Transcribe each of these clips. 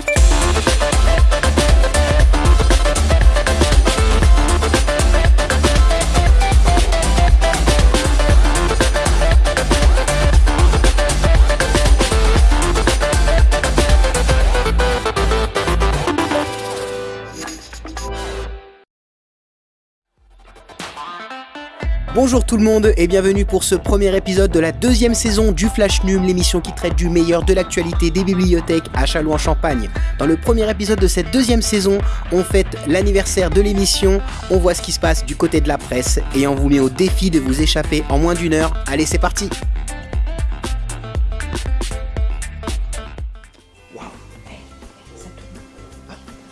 Thank you. Bonjour tout le monde et bienvenue pour ce premier épisode de la deuxième saison du Flash Num, l'émission qui traite du meilleur de l'actualité des bibliothèques à Châlons-en-Champagne. Dans le premier épisode de cette deuxième saison, on fête l'anniversaire de l'émission, on voit ce qui se passe du côté de la presse et on vous met au défi de vous échapper en moins d'une heure. Allez, c'est parti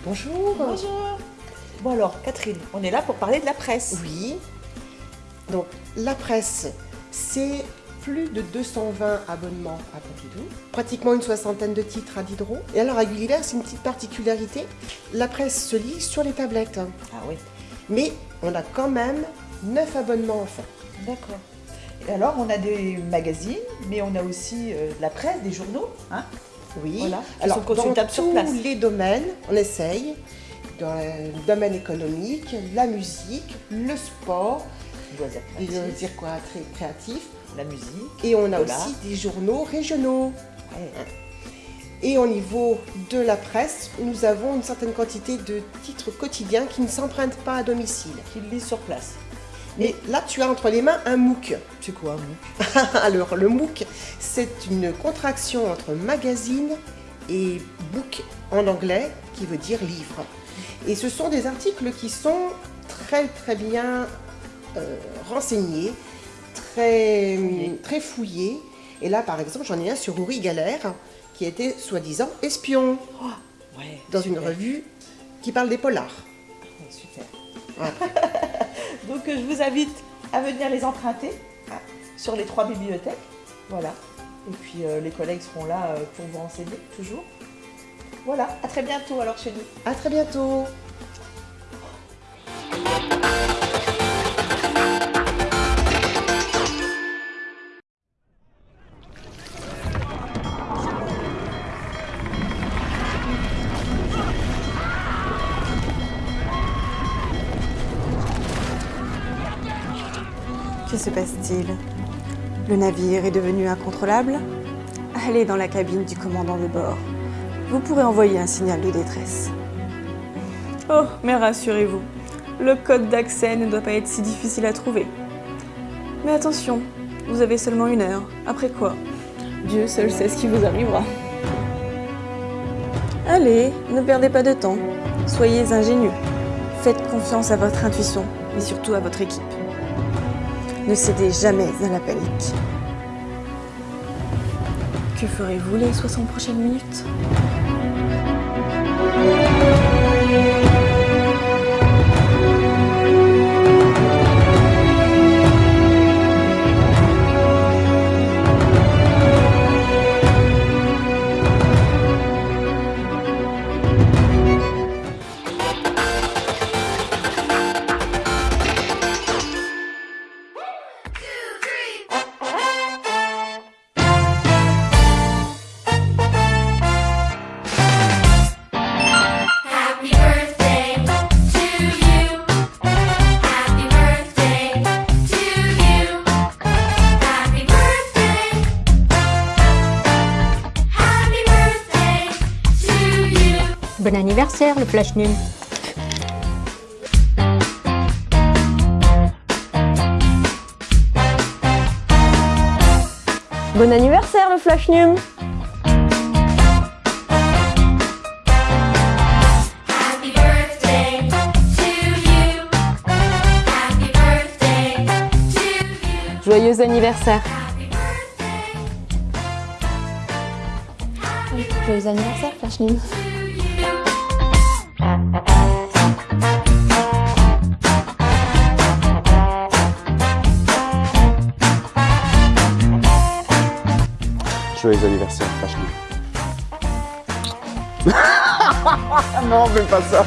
Bonjour. Bonjour. Bon alors, Catherine, on est là pour parler de la presse. Oui. Donc, la presse, c'est plus de 220 abonnements à Pompidou, pratiquement une soixantaine de titres à Diderot. Et alors, à Gulliver, c'est une petite particularité, la presse se lit sur les tablettes. Ah oui, Mais on a quand même 9 abonnements enfants. d'accord. Et alors, on a des magazines, mais on a aussi euh, de la presse, des journaux. Hein? Oui. Voilà, Alors, sont dans sur tous place. les domaines, on essaye. Dans le domaine économique, la musique, le sport, loisirs créatifs, loisirs quoi- très créatifs. la musique. Et on a aussi des journaux régionaux. Ouais. Et au niveau de la presse, nous avons une certaine quantité de titres quotidiens qui ne s'empruntent pas à domicile. Qui le lisent sur place. Mais là, tu as entre les mains un MOOC. C'est quoi un MOOC? Alors, le MOOC, c'est une contraction entre magazine et book en anglais, qui veut dire livre. Et ce sont des articles qui sont très très bien euh, renseignés, très très fouillés. Et là, par exemple, j'en ai un sur Uri Galère, qui était soi-disant espion Ouais. dans une revue qui parle des polars. Super. Voilà. Donc, euh, je vous invite à venir les emprunter hein, sur les trois bibliothèques. Voilà. Et puis, euh, les collègues seront là pour vous renseigner, toujours. Voilà, à très bientôt alors chez nous. À très bientôt. Que se passe-t-il Le navire est devenu incontrôlable Allez dans la cabine du commandant de bord. Vous pourrez envoyer un signal de détresse. Oh, mais rassurez-vous, le code d'accès ne doit pas être si difficile à trouver. Mais attention, vous avez seulement une heure. Après quoi Dieu seul sait ce qui vous arrivera. Allez, ne perdez pas de temps. Soyez ingénieux. Faites confiance à votre intuition, mais surtout à votre équipe. Ne cédez jamais à la panique. Que ferez-vous les 60 prochaines minutes? Bon anniversaire, le Flash Nul. Bon anniversaire, le Flash Num. Joyeux anniversaire. Happy birthday Joyeux anniversaire, Flash Num. To you. Joyeux anniversaire, Flash Non, fais pas ça